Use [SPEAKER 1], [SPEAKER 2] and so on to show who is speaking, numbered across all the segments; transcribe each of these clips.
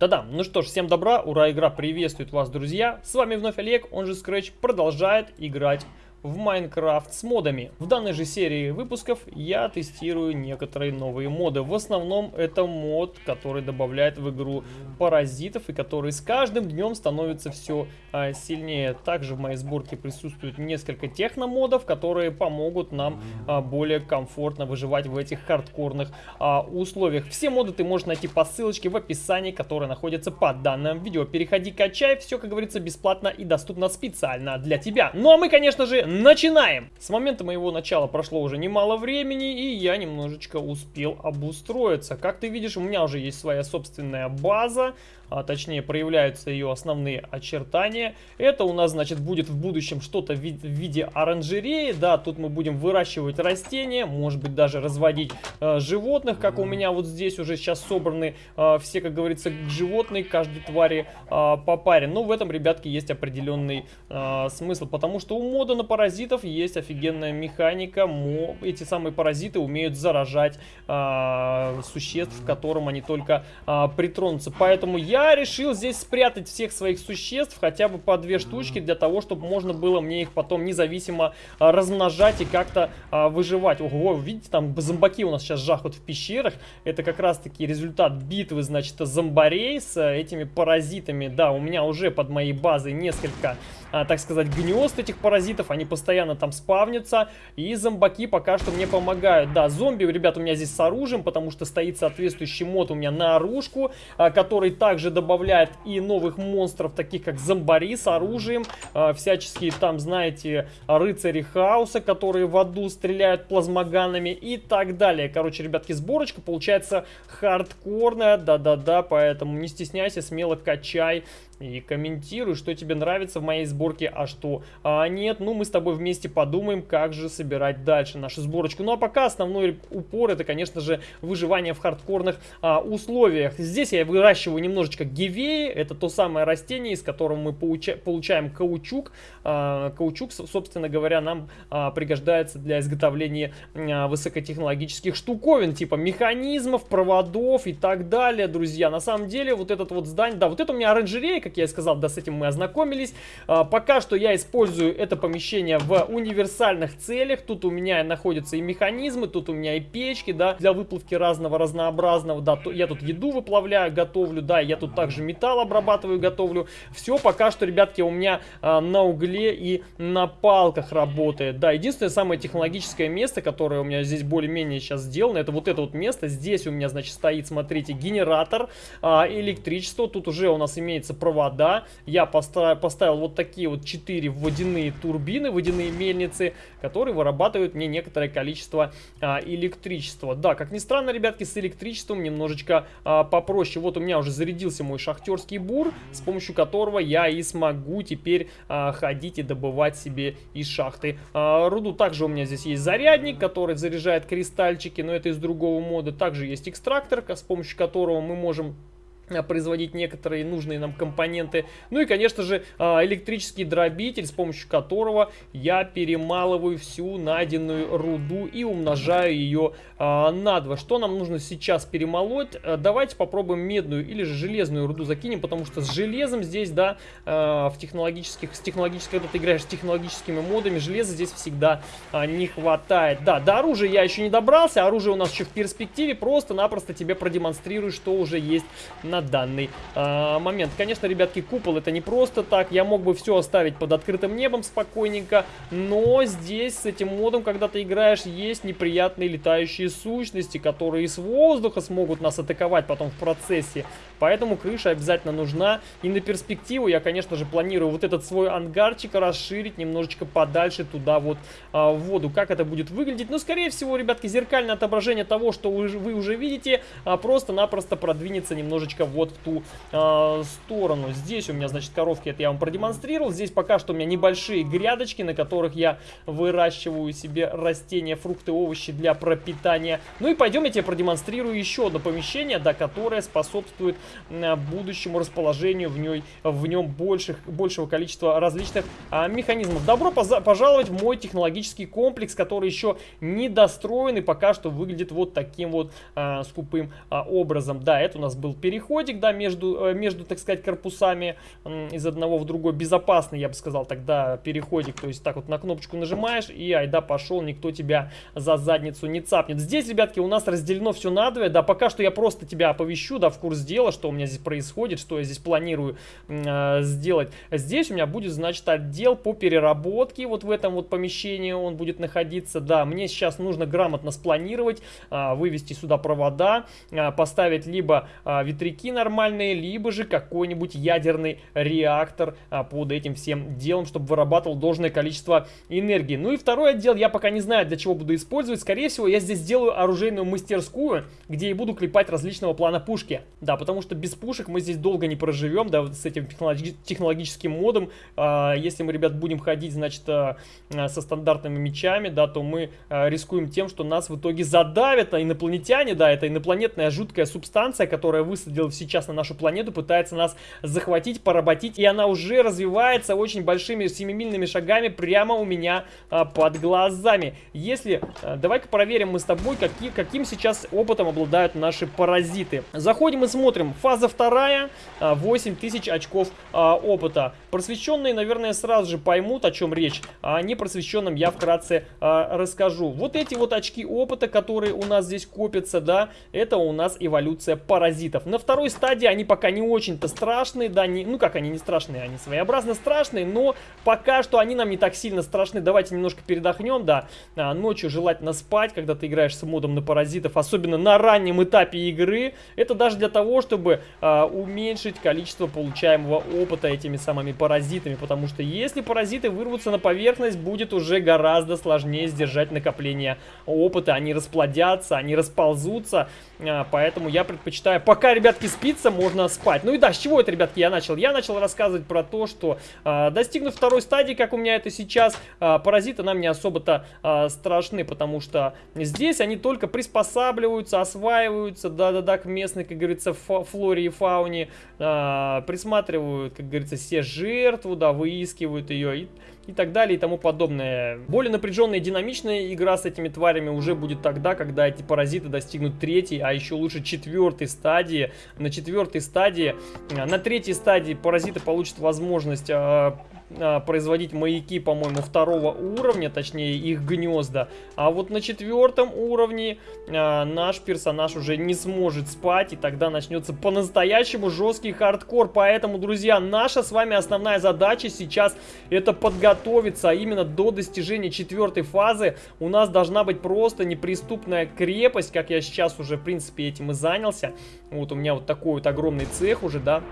[SPEAKER 1] Да-да, ну что ж, всем добра, ура, игра приветствует вас, друзья. С вами вновь Олег, он же Scratch, продолжает играть в Майнкрафт с модами. В данной же серии выпусков я тестирую некоторые новые моды. В основном это мод, который добавляет в игру паразитов и который с каждым днем становится все а, сильнее. Также в моей сборке присутствует несколько техномодов, которые помогут нам а, более комфортно выживать в этих хардкорных а, условиях. Все моды ты можешь найти по ссылочке в описании, которая находится под данным видео. Переходи, качай, все, как говорится, бесплатно и доступно специально для тебя. Ну а мы, конечно же, Начинаем! С момента моего начала прошло уже немало времени, и я немножечко успел обустроиться. Как ты видишь, у меня уже есть своя собственная база, а точнее проявляются ее основные очертания. Это у нас, значит, будет в будущем что-то в, виде оранжереи, да, тут мы будем выращивать растения, может быть даже разводить э, животных, как у меня вот здесь уже сейчас собраны э, все, как говорится, животные, каждой твари э, по паре. Но в этом, ребятки, есть определенный э, смысл, потому что у мода на паразитов есть офигенная механика, эти самые паразиты умеют заражать э, существ, к которым они только э, притронутся, поэтому я решил здесь спрятать всех своих существ, хотя бы по две штучки, для того, чтобы можно было мне их потом независимо а, размножать и как-то а, выживать. Ого, видите, там зомбаки у нас сейчас жахают в пещерах. Это как раз-таки результат битвы, значит, зомбарей с а, этими паразитами. Да, у меня уже под моей базой несколько так сказать, гнезд этих паразитов. Они постоянно там спавнятся. И зомбаки пока что мне помогают. Да, зомби, ребят, у меня здесь с оружием, потому что стоит соответствующий мод у меня на оружку, а, который также добавляет и новых монстров, таких как зомбари с оружием. А, всяческие там, знаете, рыцари хаоса, которые в аду стреляют плазмоганами и так далее. Короче, ребятки, сборочка получается хардкорная. Да-да-да, поэтому не стесняйся, смело качай и комментируй, что тебе нравится в моей сборке, а что а нет. Ну, мы с тобой вместе подумаем, как же собирать дальше нашу сборочку. Ну, а пока основной упор это, конечно же, выживание в хардкорных а, условиях. Здесь я выращиваю немножечко гивеи. Это то самое растение, из которого мы получа получаем каучук. А, каучук, собственно говоря, нам а, пригождается для изготовления а, высокотехнологических штуковин, типа механизмов, проводов и так далее, друзья. На самом деле, вот этот вот здание, да, вот это у меня оранжерея, как я и сказал, да, с этим мы ознакомились. А, пока что я использую это помещение в универсальных целях. Тут у меня находятся и механизмы, тут у меня и печки, да, для выплавки разного разнообразного, да, я тут еду выплавляю, готовлю, да, я тут также металл обрабатываю, готовлю. Все пока что, ребятки, у меня а, на угле и на палках работает. Да, единственное самое технологическое место, которое у меня здесь более-менее сейчас сделано, это вот это вот место. Здесь у меня, значит, стоит, смотрите, генератор а, электричества. Тут уже у нас имеется провод провода. Я поставил вот такие вот 4 водяные турбины, водяные мельницы, которые вырабатывают мне некоторое количество а, электричества. Да, как ни странно, ребятки, с электричеством немножечко а, попроще. Вот у меня уже зарядился мой шахтерский бур, с помощью которого я и смогу теперь а, ходить и добывать себе из шахты а, руду. Также у меня здесь есть зарядник, который заряжает кристальчики, но это из другого мода. Также есть экстрактор, с помощью которого мы можем производить некоторые нужные нам компоненты. Ну и, конечно же, а, электрический дробитель, с помощью которого я перемалываю всю найденную руду и умножаю ее а, на 2. Что нам нужно сейчас перемолоть? Давайте попробуем медную или же железную руду закинем, потому что с железом здесь, да, в технологических, с технологической, когда ты играешь с технологическими модами, железа здесь всегда а, не хватает. Да, до оружия я еще не добрался, оружие у нас еще в перспективе, просто-напросто тебе продемонстрирую, что уже есть на данный э, момент. Конечно, ребятки, купол это не просто так. Я мог бы все оставить под открытым небом спокойненько, но здесь с этим модом, когда ты играешь, есть неприятные летающие сущности, которые из воздуха смогут нас атаковать потом в процессе. Поэтому крыша обязательно нужна. И на перспективу я, конечно же, планирую вот этот свой ангарчик расширить немножечко подальше туда вот а, в воду. Как это будет выглядеть? Ну, скорее всего, ребятки, зеркальное отображение того, что вы, вы уже видите, а, просто-напросто продвинется немножечко вот в ту э, сторону. Здесь у меня, значит, коровки, это я вам продемонстрировал. Здесь пока что у меня небольшие грядочки, на которых я выращиваю себе растения, фрукты, овощи для пропитания. Ну и пойдем я тебе продемонстрирую еще одно помещение, да, которое способствует э, будущему расположению в, ней, в нем больших, большего количества различных э, механизмов. Добро пожаловать в мой технологический комплекс, который еще не достроен и пока что выглядит вот таким вот э, скупым э, образом. Да, это у нас был переход переходик, да, между, э, между, так сказать, корпусами из одного в другой. Безопасный, я бы сказал, тогда переходик. То есть так вот на кнопочку нажимаешь и айда пошел, никто тебя за задницу не цапнет. Здесь, ребятки, у нас разделено все надвое. Да, пока что я просто тебя оповещу, да, в курс дела, что у меня здесь происходит, что я здесь планирую э, сделать. Здесь у меня будет, значит, отдел по переработке. Вот в этом вот помещении он будет находиться. Да, мне сейчас нужно грамотно спланировать, э, вывести сюда провода, э, поставить либо э, ветряки нормальные, либо же какой-нибудь ядерный реактор э, под этим всем делом, чтобы вырабатывал должное количество энергии. Ну и второй отдел я пока не знаю, для чего буду использовать. Скорее всего, я здесь сделаю оружейную мастерскую, где и буду клепать различного плана пушки. Да, потому что без пушек мы здесь долго не проживем, да, вот с этим технологи технологическим модом. Э, если мы, ребят, будем ходить, значит, э, со стандартными мечами, да, то мы рискуем тем, что нас в итоге задавят а инопланетяне, да, это инопланетная жуткая субстанция, которая сейчас на нашу планету, пытается нас захватить, поработить, и она уже развивается очень большими семимильными шагами прямо у меня а, под глазами. Если, а, давай-ка проверим мы с тобой, какие, каким сейчас опытом обладают наши паразиты. Заходим и смотрим. Фаза вторая, а, 8000 очков а, опыта. Просвещенные, наверное, сразу же поймут, о чем речь, а непросвещенным я вкратце а, расскажу. Вот эти вот очки опыта, которые у нас здесь копятся, да, это у нас эволюция паразитов. На второй стадии они пока не очень-то страшные, да, не, ну как они не страшные, они своеобразно страшные, но пока что они нам не так сильно страшны. Давайте немножко передохнем, да, а, ночью желательно спать, когда ты играешь с модом на паразитов, особенно на раннем этапе игры. Это даже для того, чтобы а, уменьшить количество получаемого опыта этими самыми паразитами, потому что если паразиты вырвутся на поверхность, будет уже гораздо сложнее сдержать накопление опыта, они расплодятся, они расползутся, а, поэтому я предпочитаю, пока, ребятки, спится, можно спать. Ну и да, с чего это, ребятки, я начал? Я начал рассказывать про то, что а, достигнув второй стадии, как у меня это сейчас, а, паразиты нам не особо-то страшны, потому что здесь они только приспосабливаются, осваиваются, да-да-да, к местной, как говорится, флоре и фауне, присматривают, как говорится, все жертву, да, выискивают ее и и так далее и тому подобное. Более напряженная и динамичная игра с этими тварями уже будет тогда, когда эти паразиты достигнут третьей, а еще лучше четвертой стадии. На четвертой стадии, на третьей стадии паразиты получат возможность а, производить маяки, по-моему, второго уровня, точнее их гнезда. А вот на четвертом уровне а, наш персонаж уже не сможет спать, и тогда начнется по-настоящему жесткий хардкор. Поэтому, друзья, наша с вами основная задача сейчас это подготовиться, а именно до достижения четвертой фазы у нас должна быть просто неприступная крепость, как я сейчас уже, в принципе, этим и занялся. Вот у меня вот такой вот огромный цех уже, да,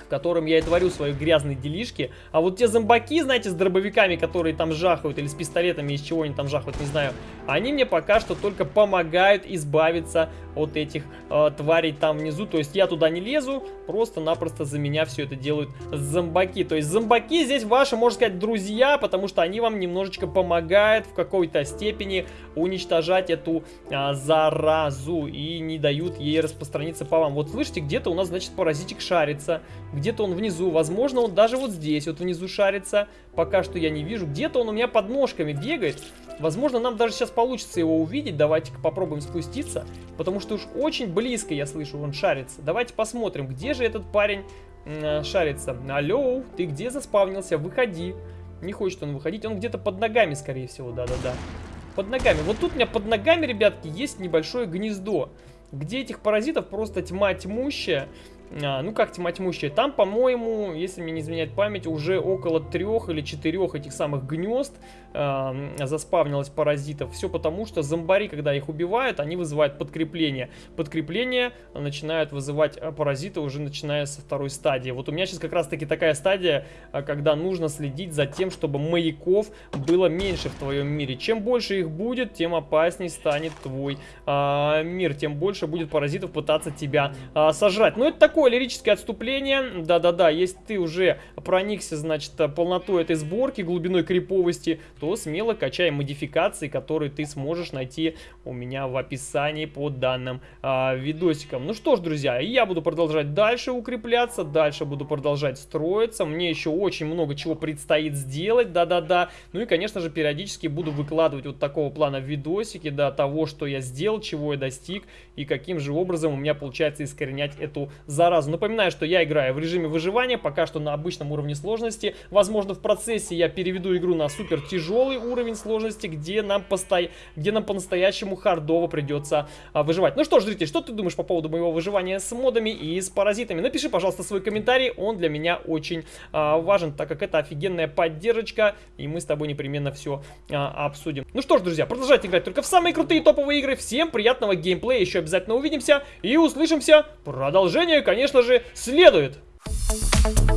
[SPEAKER 1] в котором я и творю свои грязные делишки. А вот те зомбаки, знаете, с дробовиками, которые там жахают, или с пистолетами, из чего они там жахают, не знаю, они мне пока что только помогают избавиться от этих э, тварей там внизу. То есть я туда не лезу, просто-напросто за меня все это делают зомбаки. То есть зомбаки здесь ваши, можно сказать, друзья, потому что они вам немножечко помогают в какой-то степени уничтожать эту э, заразу и не дают ей распространиться по вам. Вот слышите, где-то у нас, значит, паразитик шарится где-то он внизу, возможно, он даже вот здесь вот внизу шарится, пока что я не вижу. Где-то он у меня под ножками бегает, возможно, нам даже сейчас получится его увидеть, давайте-ка попробуем спуститься, потому что уж очень близко, я слышу, он шарится. Давайте посмотрим, где же этот парень э, шарится. Алло, ты где заспавнился? Выходи. Не хочет он выходить, он где-то под ногами, скорее всего, да-да-да. Под ногами. Вот тут у меня под ногами, ребятки, есть небольшое гнездо, где этих паразитов просто тьма тьмущая. А, ну как тьма тьмущая, там, по-моему, если мне не изменяет память, уже около трех или четырех этих самых гнезд э, заспавнилось паразитов. Все потому, что зомбари, когда их убивают, они вызывают подкрепление. Подкрепление начинают вызывать э, паразиты уже начиная со второй стадии. Вот у меня сейчас как раз таки такая стадия, когда нужно следить за тем, чтобы маяков было меньше в твоем мире. Чем больше их будет, тем опасней станет твой э, мир, тем больше будет паразитов пытаться тебя э, сожрать. Но это такое такое лирическое отступление. Да-да-да, если ты уже проникся, значит, полнотой этой сборки, глубиной криповости, то смело качай модификации, которые ты сможешь найти у меня в описании под данным а, видосиком. Ну что ж, друзья, я буду продолжать дальше укрепляться, дальше буду продолжать строиться. Мне еще очень много чего предстоит сделать, да-да-да. Ну и, конечно же, периодически буду выкладывать вот такого плана видосики, да, того, что я сделал, чего я достиг и каким же образом у меня получается искоренять эту задачу заразу. Напоминаю, что я играю в режиме выживания, пока что на обычном уровне сложности. Возможно, в процессе я переведу игру на супер тяжелый уровень сложности, где нам, посто... где нам по-настоящему хардово придется а, выживать. Ну что ж, зритель, что ты думаешь по поводу моего выживания с модами и с паразитами? Напиши, пожалуйста, свой комментарий, он для меня очень а, важен, так как это офигенная поддержка, и мы с тобой непременно все а, обсудим. Ну что ж, друзья, продолжайте играть только в самые крутые топовые игры. Всем приятного геймплея, еще обязательно увидимся и услышимся. Продолжение, конечно же, следует. Thank you.